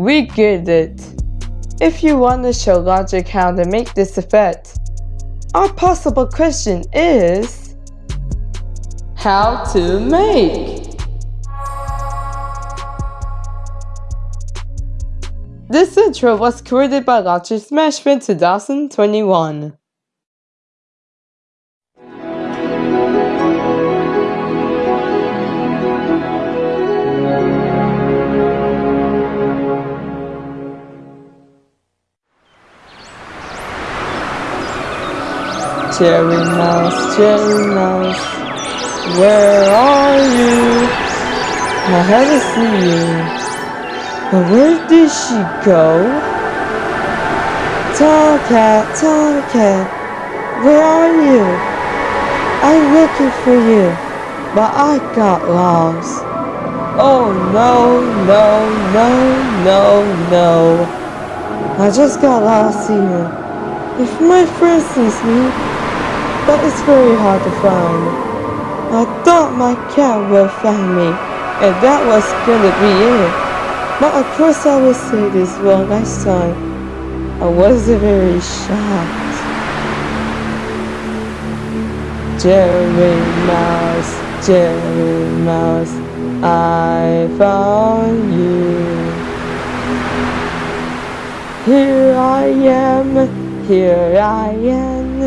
We get it. If you want to show logic how to make this effect, our possible question is how to make. This intro was created by Logic Smashville 2021. Jerry Mouse, Jerry Mouse, where are you? I haven't seen you. But where did she go? Tomcat, Tomcat, where are you? I'm looking for you, but I got lost. Oh no, no, no, no, no. I just got lost here. If my friend sees me, but it's very hard to find. I thought my cat would find me, and that was gonna be it. But of course I will say this well next time. I wasn't very shocked. Jerry Mouse, Jerry Mouse, I found you. Here I am, here I am.